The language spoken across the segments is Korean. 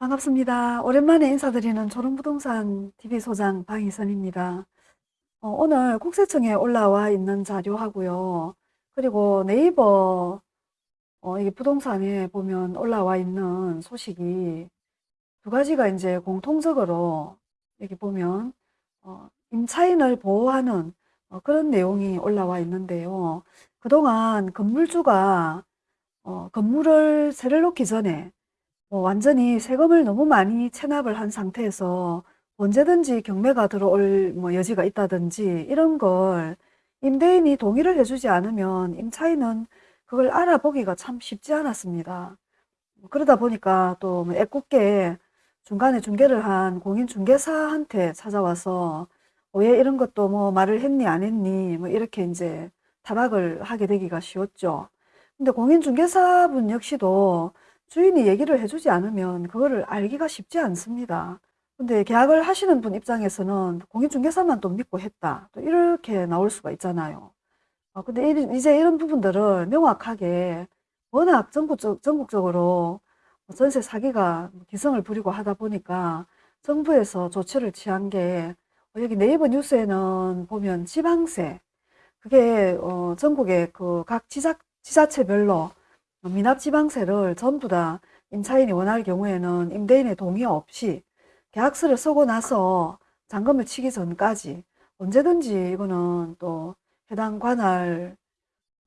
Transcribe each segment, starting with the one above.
반갑습니다. 오랜만에 인사드리는 조롱부동산 TV소장 방희선입니다. 어, 오늘 국세청에 올라와 있는 자료하고요. 그리고 네이버 어, 이게 부동산에 보면 올라와 있는 소식이 두 가지가 이제 공통적으로 여기 보면 어, 임차인을 보호하는 어, 그런 내용이 올라와 있는데요. 그동안 건물주가 어, 건물을 세를 놓기 전에 뭐 완전히 세금을 너무 많이 체납을 한 상태에서 언제든지 경매가 들어올 뭐 여지가 있다든지 이런 걸 임대인이 동의를 해주지 않으면 임차인은 그걸 알아보기가 참 쉽지 않았습니다. 뭐 그러다 보니까 또뭐 애꿎게 중간에 중개를 한 공인중개사한테 찾아와서 왜 이런 것도 뭐 말을 했니 안 했니 뭐 이렇게 이제 타박을 하게 되기가 쉬웠죠. 근데 공인중개사분 역시도 주인이 얘기를 해주지 않으면 그거를 알기가 쉽지 않습니다. 근데 계약을 하시는 분 입장에서는 공인중개사만 또 믿고 했다. 또 이렇게 나올 수가 있잖아요. 어, 근데 이제 이런 부분들을 명확하게 워낙 전국적, 전국적으로 전세 사기가 기승을 부리고 하다 보니까 정부에서 조치를 취한 게 어, 여기 네이버 뉴스에는 보면 지방세 그게 어 전국의 그 각 지자, 지자체별로 미납지방세를 전부 다 임차인이 원할 경우에는 임대인의 동의 없이 계약서를 쓰고 나서 잔금을 치기 전까지 언제든지 이거는 또 해당 관할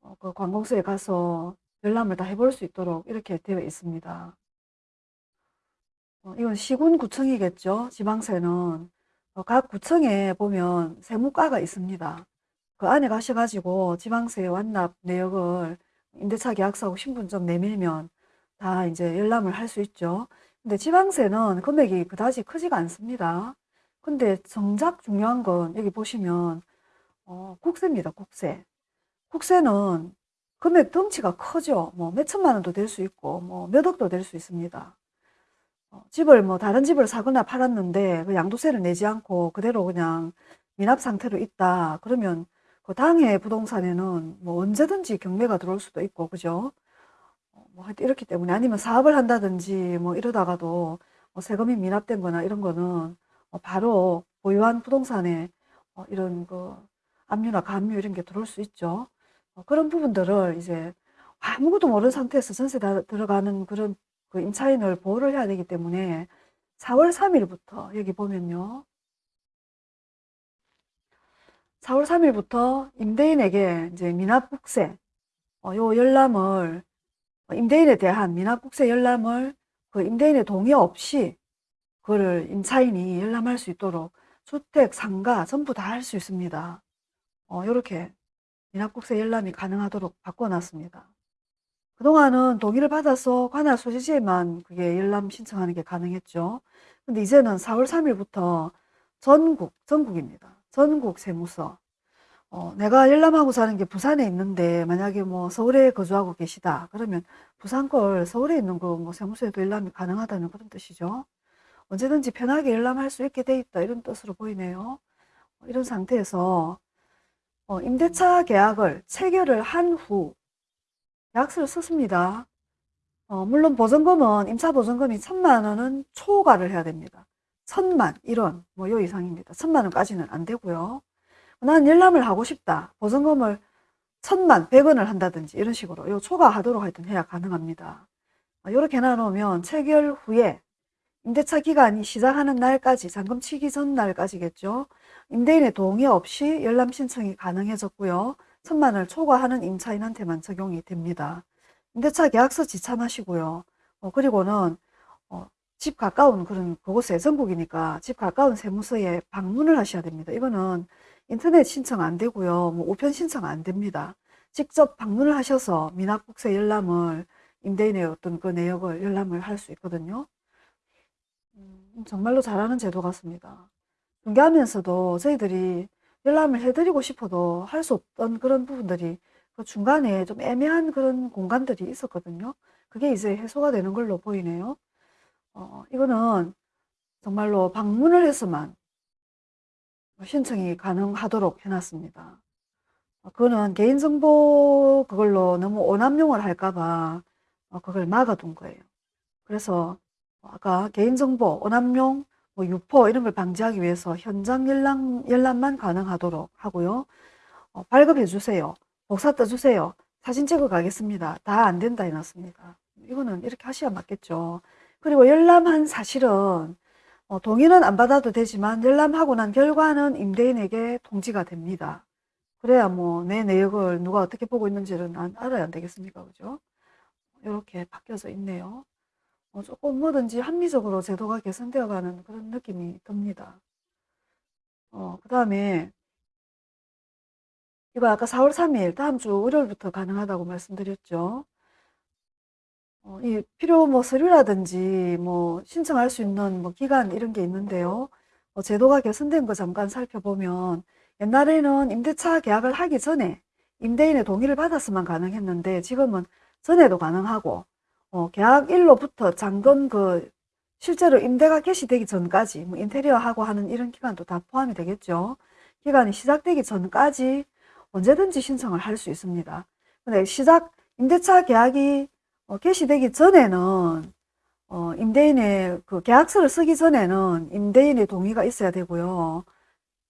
어, 그 관공서에 가서 열람을 다 해볼 수 있도록 이렇게 되어 있습니다. 어, 이건 시군구청이겠죠. 지방세는 어, 각 구청에 보면 세무과가 있습니다. 그 안에 가셔가지고 지방세 완납 내역을 임대차 계약서하고 신분증 내밀면 다 이제 열람을 할 수 있죠. 근데 지방세는 금액이 그다지 크지가 않습니다. 근데 정작 중요한 건 여기 보시면 어, 국세입니다. 국세. 국세는 금액 덩치가 크죠. 뭐 몇천만 원도 될 수 있고 뭐 몇 억도 될 수 있습니다. 어, 집을 뭐 다른 집을 사거나 팔았는데 그 양도세를 내지 않고 그대로 그냥 미납 상태로 있다. 그러면 그 당해 부동산에는 뭐 언제든지 경매가 들어올 수도 있고 그죠? 어, 뭐 이렇기 때문에 아니면 사업을 한다든지 뭐 이러다가도 뭐 세금이 미납된 거나 이런 거는 뭐 바로 보유한 부동산에 어, 이런 그 압류나 감류 이런 게 들어올 수 있죠. 어, 그런 부분들을 이제 아무것도 모르는 상태에서 전세 다 들어가는 그런 그 임차인을 보호를 해야 되기 때문에 4월 3일부터 여기 보면요. 4월 3일부터 임대인에게 이제 미납국세 어, 요 열람을 어, 임대인에 대한 미납국세 열람을 그 임대인의 동의 없이 그거를 임차인이 열람할 수 있도록 주택, 상가 전부 다 할 수 있습니다. 어, 이렇게 미납국세 열람이 가능하도록 바꿔놨습니다. 그동안은 동의를 받아서 관할 소지지에만 그게 열람 신청하는 게 가능했죠. 근데 이제는 4월 3일부터 전국, 전국입니다. 전국 세무서. 어, 내가 열람하고 사는 게 부산에 있는데 만약에 뭐 서울에 거주하고 계시다. 그러면 부산 걸 서울에 있는 거 뭐 세무서에도 열람이 가능하다는 그런 뜻이죠. 언제든지 편하게 열람할 수 있게 돼 있다. 이런 뜻으로 보이네요. 어, 이런 상태에서 어, 임대차 계약을 체결을 한후 계약서를 썼습니다. 어, 물론 보증금은 임차 보증금이 천만 원은 초과를 해야 됩니다. 천만, 1원, 뭐 요 이상입니다. 천만 원까지는 안 되고요. 난 열람을 하고 싶다. 보증금을 천만, 백원을 한다든지 이런 식으로 요 초과하도록 하여튼 해야 가능합니다. 이렇게 어, 해놓으면 체결 후에 임대차 기간이 시작하는 날까지 잔금 치기 전 날까지겠죠. 임대인의 동의 없이 열람 신청이 가능해졌고요. 천만 원을 초과하는 임차인한테만 적용이 됩니다. 임대차 계약서 지참하시고요. 어, 그리고는 어, 집 가까운 그런 그곳에 전국이니까 집 가까운 세무서에 방문을 하셔야 됩니다. 이거는 인터넷 신청 안 되고요. 뭐 우편 신청 안 됩니다. 직접 방문을 하셔서 미납국세 열람을 임대인의 어떤 그 내역을 열람을 할 수 있거든요. 음, 정말로 잘하는 제도 같습니다. 중개하면서도 저희들이 열람을 해드리고 싶어도 할 수 없던 그런 부분들이 그 중간에 좀 애매한 그런 공간들이 있었거든요. 그게 이제 해소가 되는 걸로 보이네요. 어, 이거는 정말로 방문을 해서만 신청이 가능하도록 해놨습니다. 어, 그거는 개인정보 그걸로 너무 오남용을 할까봐 어, 그걸 막아둔 거예요. 그래서 아까 개인정보, 오남용, 뭐 유포 이런 걸 방지하기 위해서 현장 열람, 열람만 가능하도록 하고요. 어, 발급해 주세요. 복사 떠 주세요. 사진 찍어 가겠습니다. 다 안 된다 해놨습니다. 이거는 이렇게 하셔야 맞겠죠. 그리고 열람한 사실은 어, 동의는 안 받아도 되지만 열람하고 난 결과는 임대인에게 통지가 됩니다. 그래야 뭐 내 내역을 누가 어떻게 보고 있는지를 안- 알아야 안 되겠습니까? 그죠? 이렇게 바뀌어져 있네요. 어, 조금 뭐든지 합리적으로 제도가 개선되어 가는 그런 느낌이 듭니다. 어, 그 다음에 이거 아까 4월 3일 다음 주 월요일부터 가능하다고 말씀드렸죠. 어, 이 필요 뭐 서류라든지 뭐 신청할 수 있는 뭐 기간 이런 게 있는데요. 어, 제도가 개선된 거 잠깐 살펴보면 옛날에는 임대차 계약을 하기 전에 임대인의 동의를 받았으면 가능했는데 지금은 전에도 가능하고 어, 계약일로부터 잔금 그 실제로 임대가 개시되기 전까지 뭐 인테리어 하고 하는 이런 기간도 다 포함이 되겠죠. 기간이 시작되기 전까지 언제든지 신청을 할 수 있습니다. 근데 시작 임대차 계약이 어, 개시되기 전에는 어, 임대인의 그 계약서를 쓰기 전에는 임대인의 동의가 있어야 되고요.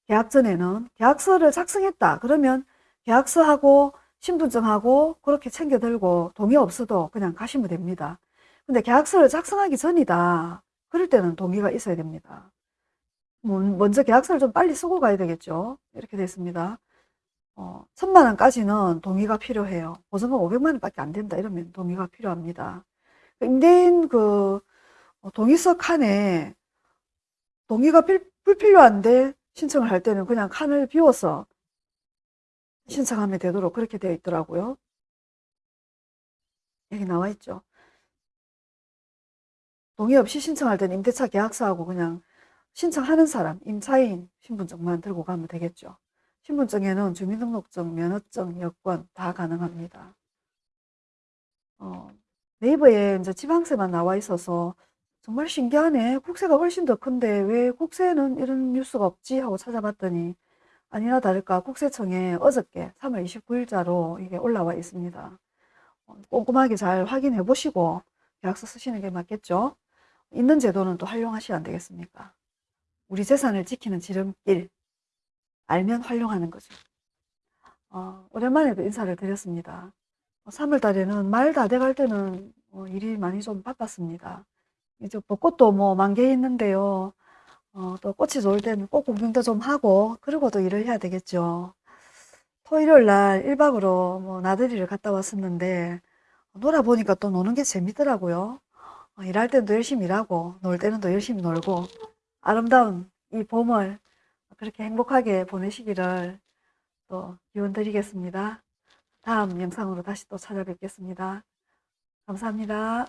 계약 전에는 계약서를 작성했다. 그러면 계약서하고 신분증하고 그렇게 챙겨 들고 동의 없어도 그냥 가시면 됩니다. 근데 계약서를 작성하기 전이다. 그럴 때는 동의가 있어야 됩니다. 뭐, 먼저 계약서를 좀 빨리 쓰고 가야 되겠죠. 이렇게 됐습니다. 어, 천만 원까지는 동의가 필요해요. 보증금 500만 원밖에 안 된다. 이러면 동의가 필요합니다. 임대인 그 어, 동의서 칸에 동의가 필, 불필요한데 신청을 할 때는 그냥 칸을 비워서 신청하면 되도록 그렇게 되어 있더라고요. 여기 나와 있죠. 동의 없이 신청할 때는 임대차 계약서하고 그냥 신청하는 사람, 임차인 신분증만 들고 가면 되겠죠. 신분증에는 주민등록증, 면허증, 여권 다 가능합니다. 어, 네이버에 이제 지방세만 나와 있어서 정말 신기하네. 국세가 훨씬 더 큰데 왜 국세는 이런 뉴스가 없지 하고 찾아봤더니 아니나 다를까 국세청에 어저께 3월 29일자로 이게 올라와 있습니다. 어, 꼼꼼하게 잘 확인해 보시고 계약서 쓰시는 게 맞겠죠? 있는 제도는 또 활용하시면 안 되겠습니까? 우리 재산을 지키는 지름길 알면 활용하는 거죠. 어, 오랜만에 또 인사를 드렸습니다. 3월 달에는 말 다 돼갈 때는 어, 일이 많이 좀 바빴습니다. 이제 벚꽃도 뭐 만개 있는데요. 어, 또 꽃이 좋을 때는 꽃 구경도 좀 하고 그리고 또 일을 해야 되겠죠. 토일요일 날 1박으로 뭐 나들이를 갔다 왔었는데 놀아보니까 또 노는 게 재밌더라고요. 어, 일할 또 열심히 일하고 놀 때는 또 열심히 놀고 아름다운 이 봄을 그렇게 행복하게 보내시기를 또 기원 드리겠습니다. 다음 영상으로 다시 또 찾아뵙겠습니다. 감사합니다.